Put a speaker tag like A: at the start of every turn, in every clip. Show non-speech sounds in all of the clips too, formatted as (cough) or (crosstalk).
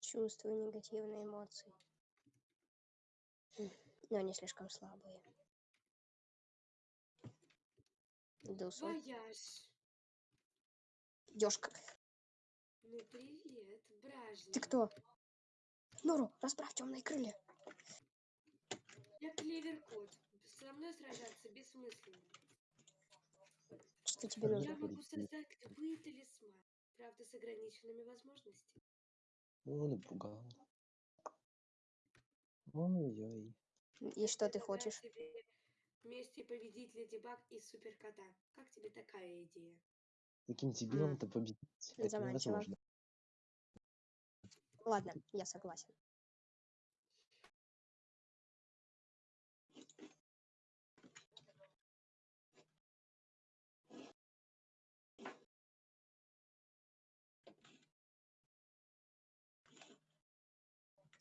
A: Чувствую негативные эмоции. Но они слишком слабые. Дусу. Ёшка.
B: Ну привет, бражник.
A: Ты кто? Нору, расправь темные крылья.
B: Я клевер кот. Со мной сражаться бессмысленно.
A: Что тебе
B: Я
A: нужно?
B: могу создать любые талисманы, правда с ограниченными возможностями.
C: О, напугал. Ой-ой.
A: И что ты хочешь?
B: тебе Вместе победить Леди Баг и Суперкота. Как тебе такая идея?
C: Таким дебилом-то победить. Это
A: Заманчиво.
C: невозможно.
A: Ладно, я согласен.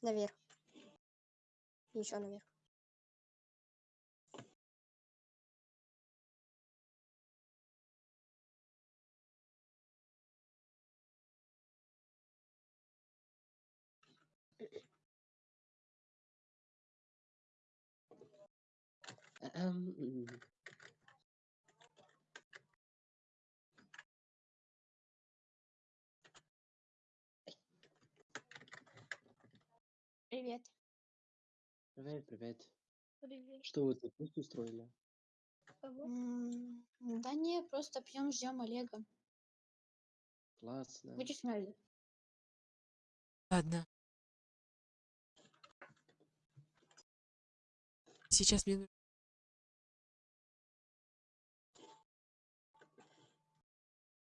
A: Наверх. Еще наверх.
C: Эм,
D: Привет.
C: Привет, привет.
D: Привет.
C: Что вы тут пусть устроили?
D: М, Да не, просто пьем, ждем Олега.
C: Классно.
D: Будешь смелее.
E: Ладно. Сейчас мне...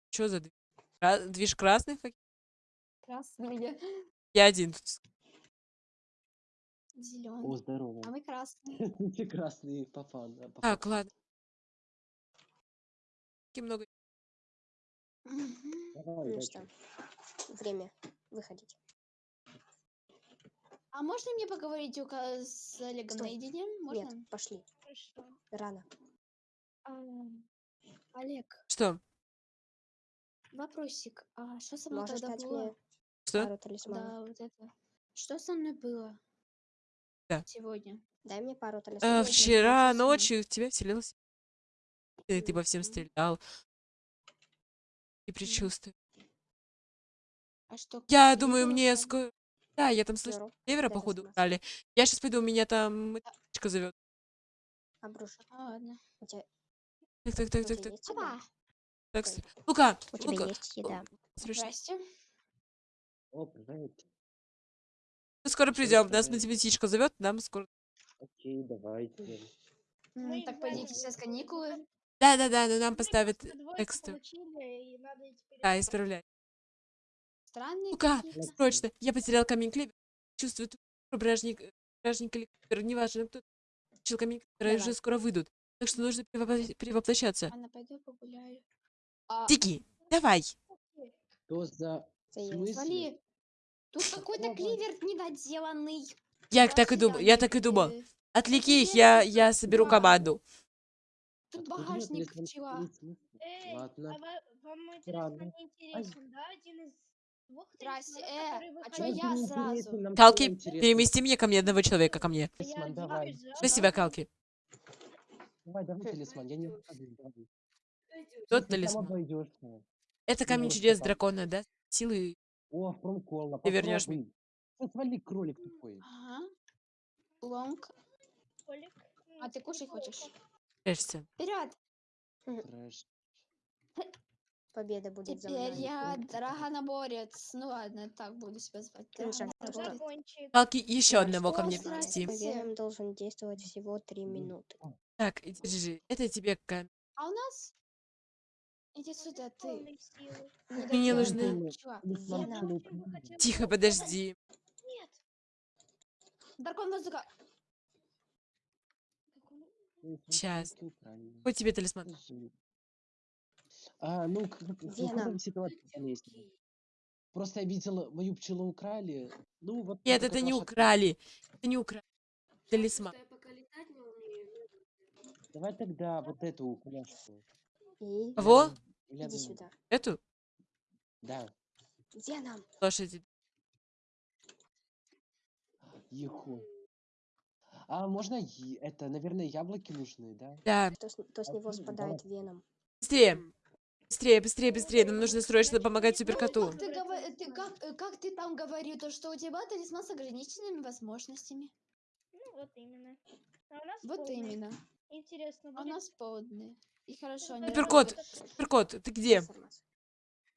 E: Что за дви- кра- движ красных? каких?
D: Красные.
E: Я один тут.
D: Зеленый.
C: здорово.
D: А мы красные. (laughs)
C: Ты красный папан. а,
E: Так,
C: папа.
E: ладно. Таки много.
A: Ну что, время выходить.
D: А можно мне поговорить с Олегом
A: Стой.
D: наедине? Можно?
A: Нет, пошли.
D: Хорошо.
A: Рано.
D: А, Олег,
E: Что?
D: вопросик. А что со мной
A: Можешь
D: тогда было?
A: мне
E: Что?
D: Да, вот это. Что со мной было?
E: Да.
D: Сегодня.
A: Дай мне пару талисманов.
D: Сегодня
E: вчера ночью в тебя вселилась. Ты, ты по всем стрелял. И предчувствую.
D: А что?
E: Я думаю, мне скоро... Да, я там клевера,
A: дай
E: походу, украли. Я сейчас пойду, меня там м***чка зовет.
A: Обрушу.
D: А, ладно.
E: Так, так, так, так, так. так. Лука,
A: У тебя
E: Лука.
A: есть еда?
E: Смешно.
D: Здрасте.
C: О, привет.
E: Мы скоро придем. Нас математичка зовет, нам скоро.
C: Окей, давайте.
D: М,
F: Мы
D: Так
F: их
D: пойдите сейчас каникулы.
E: Да, да, да, но нам поставят
F: Двойку
E: тексты.
F: получили, и надо теперь
E: Да, исправлять.
D: Странные какие-то.
E: срочно. Я потерял камень клевер. Чувствую, бражник, бражник или клевер, неважно кто. Получил камень
A: Давай.
E: уже скоро выйдут. Так что нужно перевопла- перевоплощаться.
D: Ладно, пойду погуляю. А,
E: Тики, давай.
C: Что за...
D: Свали. Тут какой-то кливер недоделанный.
E: Я так и думал, я так и думал. Отвлеки их, я, я соберу команду.
D: Тут багажник
C: смысле?
F: Эй,
C: Ладно.
F: а ва- вам мой талисман не интересен, да? Один из двух
D: Здрасте, э, а чё я
C: не
D: сразу?
E: Калки, перемести мне ко мне одного человека, ко мне.
C: Талисман, давай.
E: Что с тебя,
F: да,
E: Калки?
C: Давай, давай
A: Хм.
C: талисман, я не.
E: Тот талисман. Это камень чудес дракона, да? Силы.
C: О, промкола,
E: Ты вернёшь
C: попробуй. Ну, свали, кролик тупой.
D: Ага. Лонг.
F: Колик.
D: А ты кушать хочешь?
E: Прячься.
D: Вперед!
C: Трэш. (laughs)
A: Победа будет за
D: Теперь
A: мной.
D: я драгоноборец. Ну ладно, так буду себя звать.
E: Калки, еще одного ко мне принести.
D: Все.
A: Победам должен действовать всего три минуты.
E: Так, держи. Это тебе камень.
D: А у нас? Иди сюда, ты.
E: Мне нужны- Тихо, подожди.
F: Нет.
D: Дракон воздуха.
C: Украли.
E: Хоть тебе талисман.
C: А, ну, какая ситуация есть? Просто я видел, мою пчелу украли. Ну, вот
E: Нет, это не украли. Это не украли. Талисман.
C: Давай тогда вот эту укуляшку.
A: И
E: Кого?
A: Иди сюда.
E: Эту?
C: Да.
A: Веном.
E: лошади.
C: Еху. А можно это, наверное, яблоки нужны, да?
E: Да,
A: То с, то с него спадает веном.
E: быстрее. Быстрее, быстрее, быстрее. Нам нужно срочно помогать
D: Ну,
E: суперкоту.
D: как ты, гова- ты как, э, как ты там говорил, то, что у тебя талисман с ограниченными возможностями?
F: Ну, вот именно. А у нас
D: Вот
F: полный.
D: именно.
F: Интересно,
D: А у
F: будет?
D: нас полные. И хорошо,
E: Суперкот, суперкот, ты где?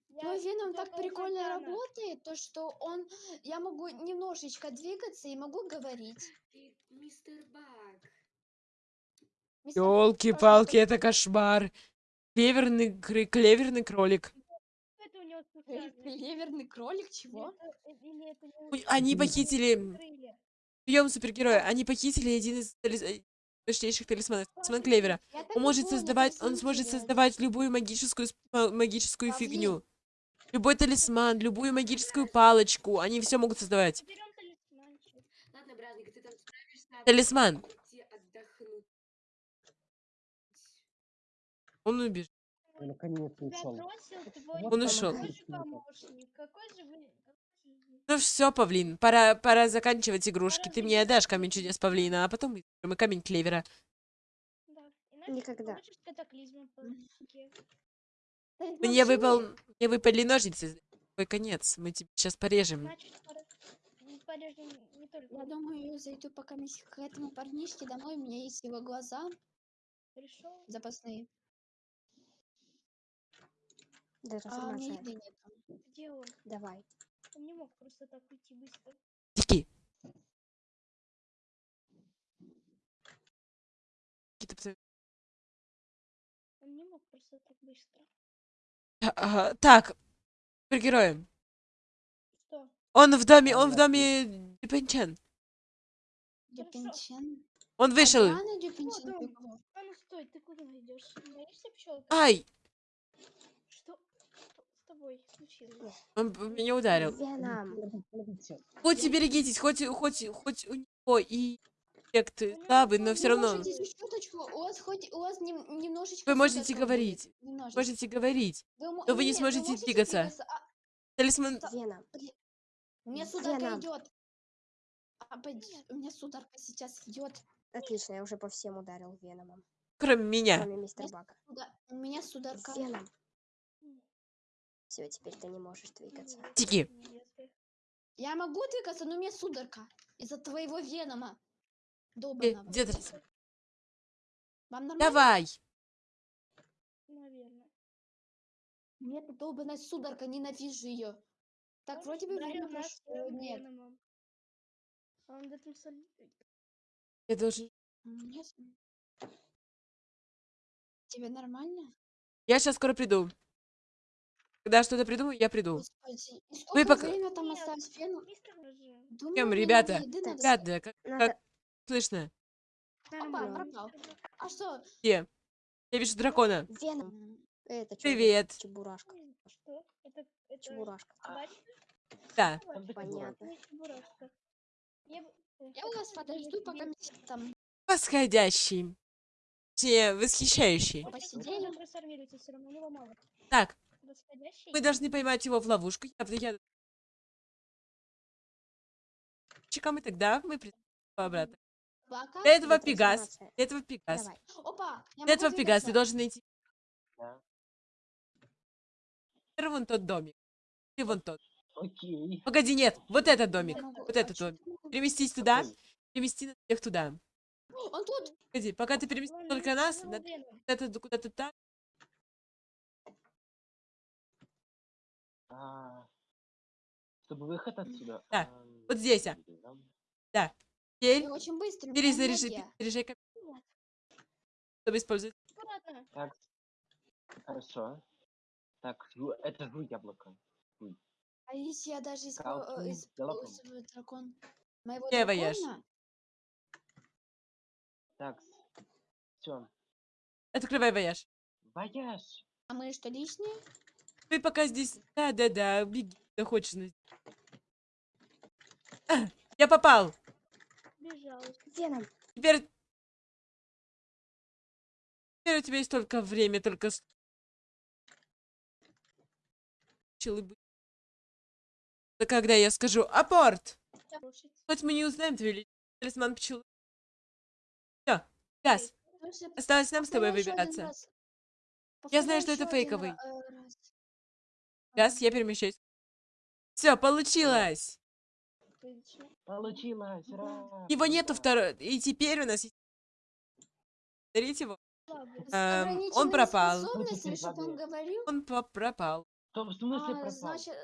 F: Я
D: Твой веном так прикольно работает, то что он, я могу немножечко двигаться и могу говорить.
B: Мистер Баг.
E: Елки-палки, это кошмар. Клеверный, клеверный кролик.
F: Это у него
D: Эй,
F: специальность.
D: Клеверный кролик, чего?
F: э,
E: Они похитили... Прием супергероя. Они похитили один из э, мощнейших талисманов. Талисман Клевера. Он может создавать, он сможет создавать любую магическую, ма- магическую фигню. Любой талисман, любую магическую палочку. Они все могут создавать.
B: А
E: Талисман. Он убежит.
C: Наконец
F: Тебя
C: ушел.
E: Он ушел.
F: Какой же вы... какой
E: Ну все, Павлин, пора, пора заканчивать игрушки. Ты мне отдашь камень чудес Павлина, а потом мы камень Клевера.
F: Да.
A: Никогда. (laughs)
E: Мне выпал, мне выпали ножницы. Твой конец. Мы тебе сейчас порежем.
F: Значит, пора- м, порежем не только
D: Я думаю, зайду пока к этому парнишке домой, у меня есть его глаза
F: пришел.
D: запасные,
A: Даже
D: а у меня еды нет.
F: Где он?
A: Давай.
F: Он не мог просто так уйти быстро.
E: Тики. Какие-то пацаны.
F: Он не мог просто так быстро.
E: А, ага, Так, супергерои.
F: Что?
E: Он в доме, он в доме Дюпенчен.
D: Дюпинчен.
E: Он вышел.
D: Адриана Дюпинчен
F: он. А ну стой, ты куда идешь? Боишься пчелка?
E: Ай,
F: тобой случилось?
E: он меня ударил.
A: Веном.
C: Смотрите,
E: Хоть и берегитесь, хоть, и- хоть, и- хоть у него и эффект слабый, но все
D: Вы
E: равно
D: у вас хоть, у вас нем- немножечко
E: вы можете говорить.
D: немножечко.
E: Можете говорить.
D: Вы,
E: но вы не сможете
D: можете
E: двигаться.
D: А,
E: Талисман...
A: Веном.
D: у меня сударка идет. А, у меня сударка сейчас идет.
A: Отлично, я уже по всем ударил веномом.
E: Кроме меня.
A: Кроме мистера
D: У меня сударка.
A: Веном. Все, теперь ты не можешь двигаться.
E: Тики.
D: Я могу двигаться, но у меня сударка. Из-за твоего венома.
E: Э, талисман?
D: Вам нормально?
E: Давай.
F: Наверное.
D: Мне эта долбаная сударка, ненавижу ее. Так, вроде бы время прошло.
F: своим
D: Нет.
F: А Он в этом соль-
E: Я должен...
D: Мне с- Тебе нормально?
E: Я сейчас скоро приду. Когда что-то придумаю, я приду.
D: Господи, и сколько
E: пока-
D: там осталось
F: Роже.
D: Думаю,
E: ребята? Ребята, как,
A: Надо...
E: как слышно?
D: Опа, пропал. А что?
E: Где? Я вижу дракона.
A: Веном. Это
E: Привет.
A: Чебурашка.
F: Что? Это, это
A: Чебурашка.
F: собачка?
E: Да.
A: Понятно.
F: Чебурашка. Я, э,
D: Я у вас подожду, пока там
E: Восходящий. Все, восхищающий.
F: Вы
D: посидели.
E: Так,
F: Восходящий?
E: мы должны поймать его в ловушку. Я, я... Чекам и тогда мы придем обратно.
D: Пока.
E: Для этого Пегас.
A: трансформация?
E: Для этого Пегас.
A: Давай.
D: Опа, могу
E: этого Пегас. Ты должен найти
C: да.
E: вон тот домик. Ты вон тот.
C: Окей.
E: Погоди, нет. Вот этот домик.
D: Могу-
E: Вот этот домик. Переместись туда. Перемести нас всех туда.
D: Он тут.
E: Погоди, пока ты переместишь только нас, куда-то куда-то так.
C: А, Чтобы выход отсюда.
E: Да,
C: ам,
E: вот здесь, а.
C: да.
E: Теперь
D: Я очень у меня
E: перезаряжай, камень, чтобы использовать.
F: Аккуратно.
C: Так. Хорошо. Так, это жу яблоко.
D: А если я даже э,
C: дракон.
D: использую дракон моего
E: Где вояж?
D: дракона?
C: Так. Все.
E: Открывай вояж.
C: Вояж.
D: А мы что, лишние?
E: Ты пока здесь... Да-да-да, беги, куда хочешь. А, Я попал.
F: Бежал.
A: Веном.
E: Теперь... Теперь у тебя есть только время, только... Челы бы- когда я скажу «Апорт!» Хоть мы не узнаем твой ли- талисман пчелы. Все, Газ, осталось нам с тобой выбираться. Я знаю, что это
D: один
E: фейковый. Газ, я перемещаюсь. Все, получилось!
C: Получилось, ура!
E: Его нету второй. И теперь у нас есть... Смотрите его. Эм, он пропал.
D: он.
E: Он по- пропал.
C: В смысле
D: А,
C: пропал?
D: значит,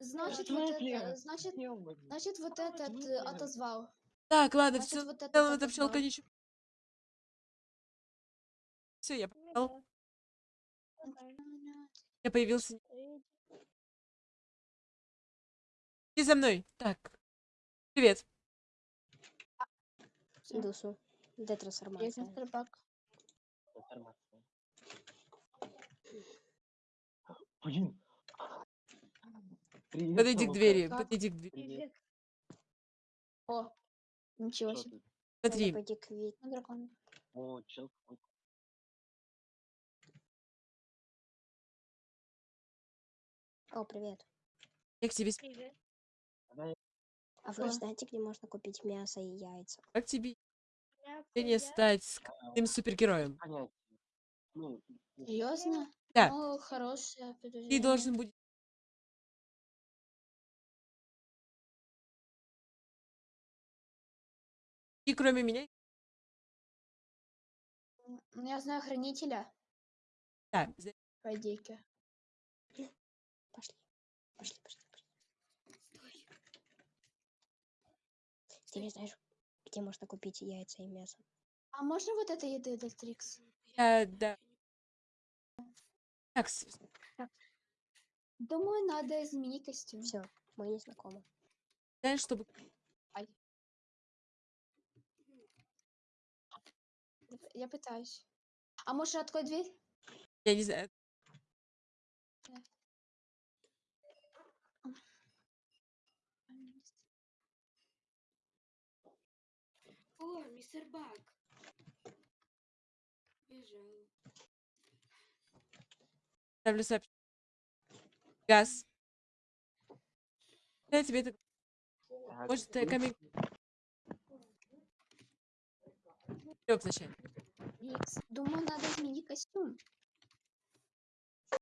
D: значит,
C: В
D: вот это, значит, значит, вот этот
C: смысле?
D: э, отозвал.
E: Так, ладно,
D: Значит,
E: все.
D: вот
E: В
D: этот
E: целом эта пчелка ничего. Все, я.
F: Ага.
E: Я появился. Иди за мной. Так. Привет.
D: Всё.
A: Дусу.
D: Есть
A: Детрансформация.
D: мистер Бак.
C: Информация. Блин. Привет,
E: Подойди к двери.
D: Как?
E: Подойди к двери.
C: Привет.
D: О, ничего себе.
C: ты?
E: Смотри.
A: Пойти к
D: На дракона.
C: О, чел какой-то.
A: О, привет.
E: Я к тебе.
F: Привет.
A: А вы знаете, где можно купить мясо и яйца?
E: Как тебе
F: привет.
E: стать скрытым супергероем?
C: Понятие. Ну,
D: Серьезно?
E: Да.
D: Ну, хорошее
E: Ты должен будешь. И кроме меня.
D: Ну, я знаю хранителя.
E: Да,
D: Пойди-ка.
A: Пошли. Пошли, пошли, Ты не знаешь, где можно купить яйца и мясо?
D: А можно вот это еды, этот трикс?
E: я, да. Так,
D: Думаю, надо изменить костюм.
A: Все, мы не знакомы.
E: знаешь, чтобы
D: Я п- Я пытаюсь. А можешь открой дверь?
E: я не знаю.
B: О, мистер Бак. Бежал.
E: Ставлю сообщение. Газ. Я тебе это... Может, э,
C: ну,
E: камень...
D: Трикс. Думаю, надо изменить костюм.